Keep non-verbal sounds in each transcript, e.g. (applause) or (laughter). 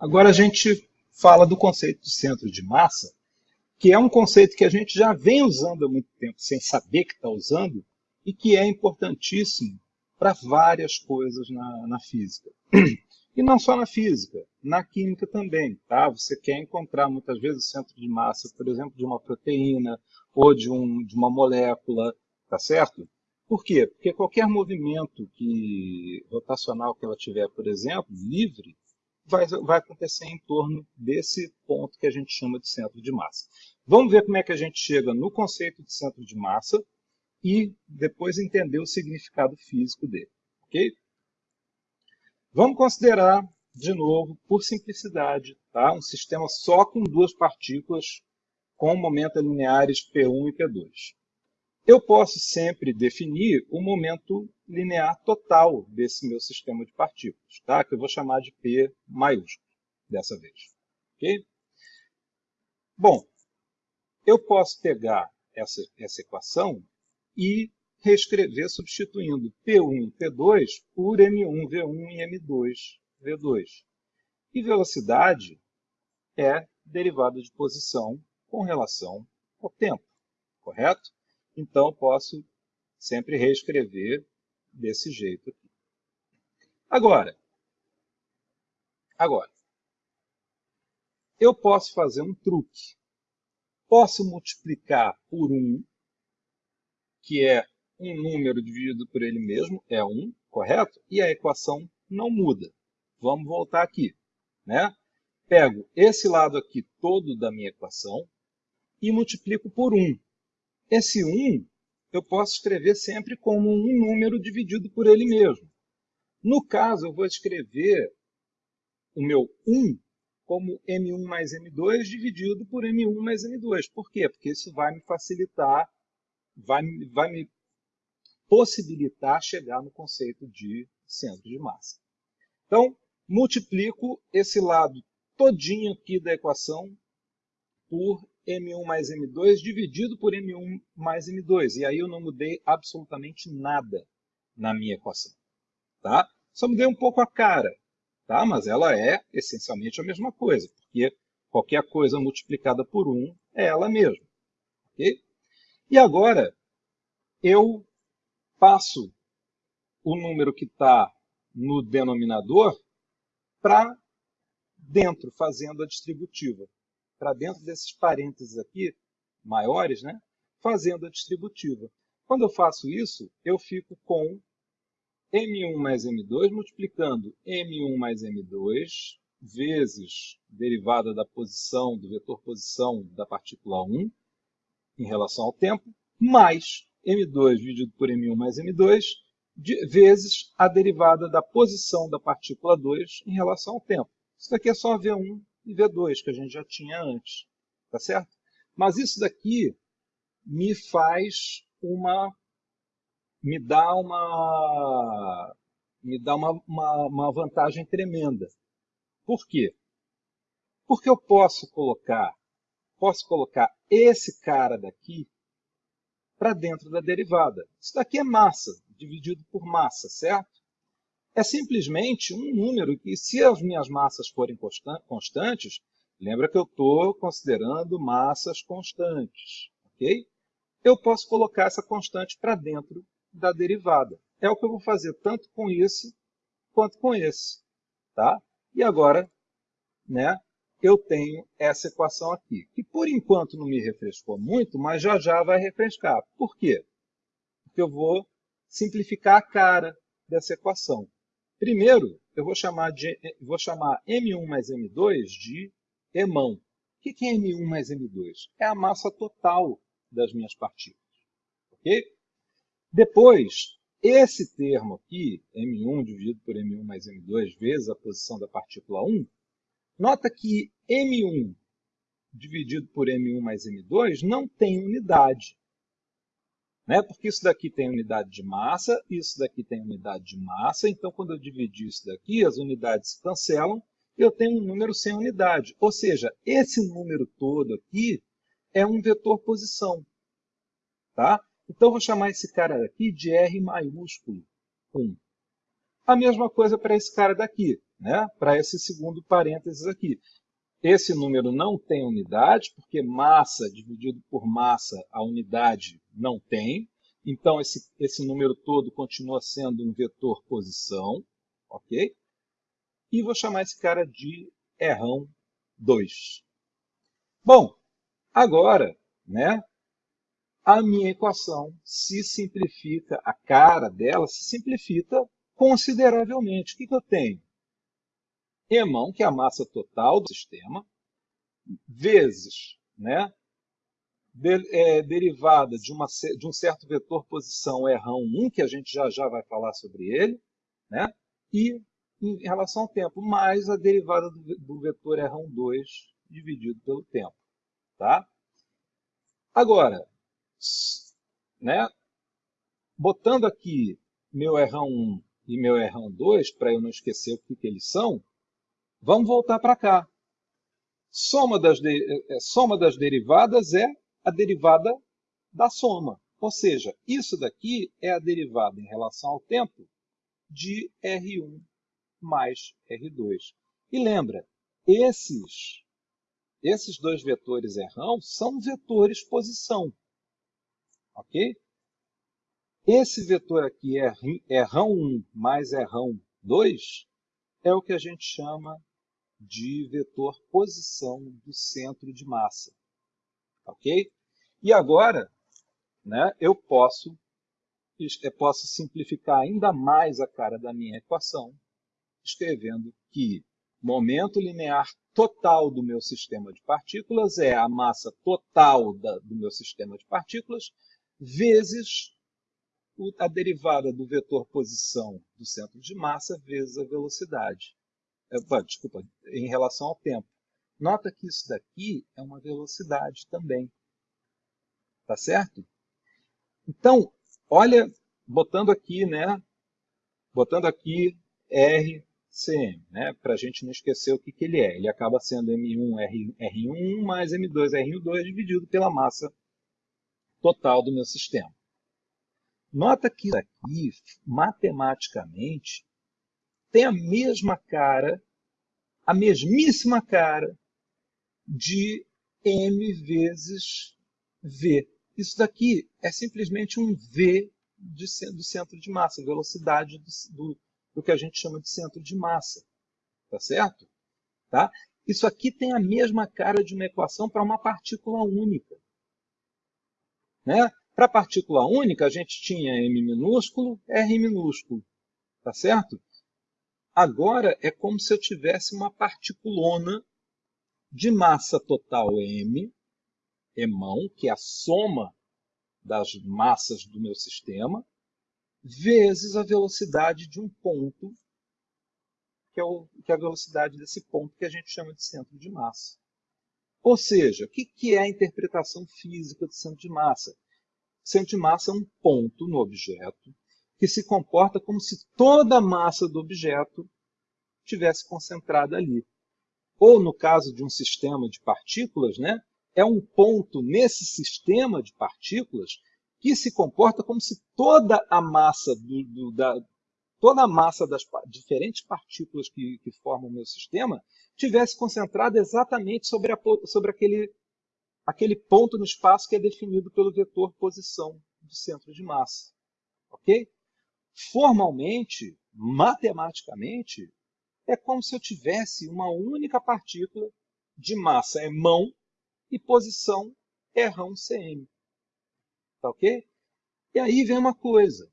Agora a gente fala do conceito de centro de massa, que é um conceito que a gente já vem usando há muito tempo, sem saber que está usando, e que é importantíssimo para várias coisas na, na, física. (clears throat) E não só na física, na química também. Tá? Você quer encontrar muitas vezes o centro de massa, por exemplo, de uma proteína ou de, um, de uma molécula, tá certo? Por quê? Porque qualquer movimento que, rotacional que ela tiver, por exemplo, livre, vai, vai acontecer em torno desse ponto que a gente chama de centro de massa. Vamos ver como é que a gente chega no conceito de centro de massa e depois entender o significado físico dele. Ok? Vamos considerar, de novo, por simplicidade, tá? um sistema só com duas partículas com momentos lineares P1 e P2 eu posso sempre definir o momento linear total desse meu sistema de partículas, tá? que eu vou chamar de P maiúsculo dessa vez. Okay? Bom, eu posso pegar essa, essa equação e reescrever substituindo P1 e P2 por M1, V1 e M2, V2. E velocidade é derivada de posição com relação ao tempo, correto? Então, posso sempre reescrever desse jeito aqui. Agora, agora, eu posso fazer um truque. Posso multiplicar por 1, que é um número dividido por ele mesmo, é 1, correto? E a equação não muda. Vamos voltar aqui. Né? Pego esse lado aqui todo da minha equação e multiplico por 1. Esse 1 eu posso escrever sempre como um número dividido por ele mesmo. No caso, eu vou escrever o meu 1 como M1 mais M2 dividido por M1 mais M2. Por quê? Porque isso vai me facilitar, vai, vai me possibilitar chegar no conceito de centro de massa. Então, multiplico esse lado todinho aqui da equação por M1 mais M2 dividido por M1 mais M2. E aí eu não mudei absolutamente nada na minha equação. Tá? Só mudei um pouco a cara, tá? mas ela é essencialmente a mesma coisa, porque qualquer coisa multiplicada por 1 é ela mesma. Okay? E agora eu passo o número que está no denominador para dentro, fazendo a distributiva para dentro desses parênteses aqui, maiores, né, fazendo a distributiva. Quando eu faço isso, eu fico com M1 mais M2 multiplicando M1 mais M2 vezes derivada da posição, do vetor posição da partícula 1 em relação ao tempo, mais M2 dividido por M1 mais M2 vezes a derivada da posição da partícula 2 em relação ao tempo. Isso daqui é só V1 e V2, que a gente já tinha antes, tá certo? Mas isso daqui me faz uma, me dá uma, me dá uma, uma, uma vantagem tremenda. Por quê? Porque eu posso colocar, posso colocar esse cara daqui para dentro da derivada. Isso daqui é massa, dividido por massa, certo? É simplesmente um número que, se as minhas massas forem constantes, lembra que eu estou considerando massas constantes, ok? Eu posso colocar essa constante para dentro da derivada. É o que eu vou fazer tanto com esse quanto com esse. Tá? E agora, né, eu tenho essa equação aqui, que por enquanto não me refrescou muito, mas já já vai refrescar. Por quê? Porque eu vou simplificar a cara dessa equação. Primeiro, eu vou chamar, de, vou chamar M1 mais M2 de emão. O que é M1 mais M2? É a massa total das minhas partículas. Ok? Depois, esse termo aqui, M1 dividido por M1 mais M2 vezes a posição da partícula 1, nota que M1 dividido por M1 mais M2 não tem unidade né? porque isso daqui tem unidade de massa, isso daqui tem unidade de massa, então quando eu dividir isso daqui, as unidades se cancelam, eu tenho um número sem unidade. Ou seja, esse número todo aqui é um vetor posição. Tá? Então eu vou chamar esse cara daqui de R maiúsculo 1. A mesma coisa para esse cara daqui. né, para esse segundo parênteses aqui. Esse número não tem unidade, porque massa dividido por massa, a unidade não tem. Então, esse, esse número todo continua sendo um vetor posição. ok? E vou chamar esse cara de errão 2. Bom, agora, né, a minha equação se simplifica, a cara dela se simplifica consideravelmente. O que, que eu tenho? Emão, que é a massa total do sistema, vezes né, de, é, derivada de, uma, de, um certo vetor posição errão 1, que a gente já já vai falar sobre ele, né, e em relação ao tempo, mais a derivada do, do vetor errão 2 dividido pelo tempo. Tá? Agora, né, botando aqui meu errão 1 e meu errão 2, para eu não esquecer o que, que eles são, vamos voltar para cá. Soma das, de, é, soma das derivadas é a derivada da soma. Ou seja, isso daqui é a derivada em relação ao tempo de R1 mais R2. E lembra, esses, esses dois vetores errão são vetores posição. Ok? Esse vetor aqui, errão 1 mais errão 2, é o que a gente chama de vetor posição do centro de massa. Ok? E agora, né, eu posso, eu posso simplificar ainda mais a cara da minha equação, escrevendo que momento linear total do meu sistema de partículas é a massa total da, do meu sistema de partículas vezes a derivada do vetor posição do centro de massa vezes a velocidade. É, desculpa, em relação ao tempo. Nota que isso daqui é uma velocidade também. Tá certo? Então, olha, botando aqui, né? Botando aqui RCM, né? Para a gente não esquecer o que, que ele é. Ele acaba sendo M1 R, R1 mais M2 R2 dividido pela massa total do meu sistema. Nota que aqui, matematicamente, tem a mesma cara, a mesmíssima cara de m vezes v. Isso daqui é simplesmente um v de, do centro de massa, velocidade do, do, do, que a gente chama de centro de massa. Tá certo? Tá? Isso aqui tem a mesma cara de uma equação para uma partícula única. Né? Para partícula única, a gente tinha m minúsculo, r minúsculo. Tá certo? Agora é como se eu tivesse uma particulona de massa total m emão, que é a soma das massas do meu sistema, vezes a velocidade de um ponto, que é, o, que é a velocidade desse ponto que a gente chama de centro de massa. Ou seja, o que, que é a interpretação física do centro de massa? O centro de massa é um ponto no objeto que se comporta como se toda a massa do objeto tivesse concentrada ali. Ou, no caso de um sistema de partículas, né, é um ponto nesse sistema de partículas que se comporta como se toda a massa do, do, da, toda a massa das diferentes partículas que, que, formam o meu sistema tivesse concentrada exatamente sobre, a, sobre aquele, aquele ponto no espaço que é definido pelo vetor posição do centro de massa. Ok? Formalmente, matematicamente, é como se eu tivesse uma única partícula de massa é mão e posição é rão cm. Tá ok? E aí vem uma coisa.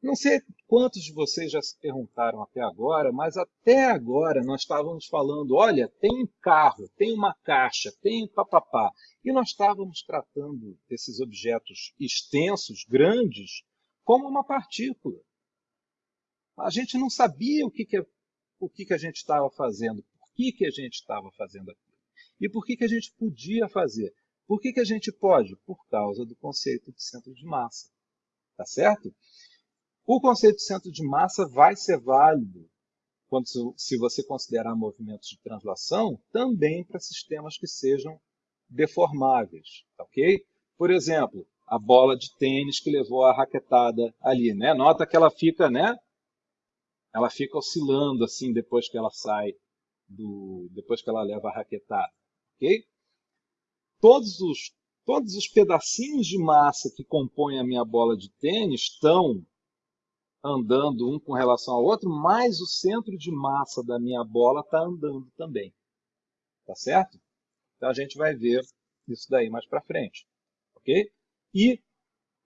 Não sei quantos de vocês já se perguntaram até agora, mas até agora nós estávamos falando, olha, tem um carro, tem uma caixa, tem um papapá. E nós estávamos tratando esses objetos extensos, grandes, como uma partícula. A gente não sabia o que, que, o que, que a gente estava fazendo, por que, que a gente estava fazendo aquilo. E por que, que a gente podia fazer? Por que, que a gente pode? Por causa do conceito de centro de massa. Tá certo? O conceito de centro de massa vai ser válido quando, se você considerar movimentos de translação, também para sistemas que sejam deformáveis. Ok? Por exemplo, a bola de tênis que levou a raquetada ali. Né? Nota que ela fica né, ela fica oscilando assim depois que ela sai do, depois que ela leva a raquetada, ok? Todos os todos os pedacinhos de massa que compõem a minha bola de tênis estão andando um com relação ao outro, mas o centro de massa da minha bola está andando também. Tá certo? Então a gente vai ver isso daí mais para frente. Ok? E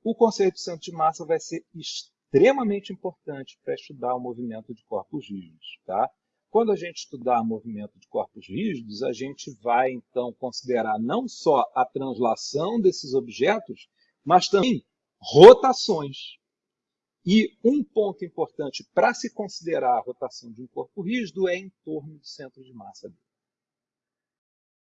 o conceito de centro de massa vai ser extremamente importante para estudar o movimento de corpos rígidos. Tá? Quando a gente estudar movimento de corpos rígidos, a gente vai então considerar não só a translação desses objetos, mas também rotações. E um ponto importante para se considerar a rotação de um corpo rígido é em torno do centro de massa dele.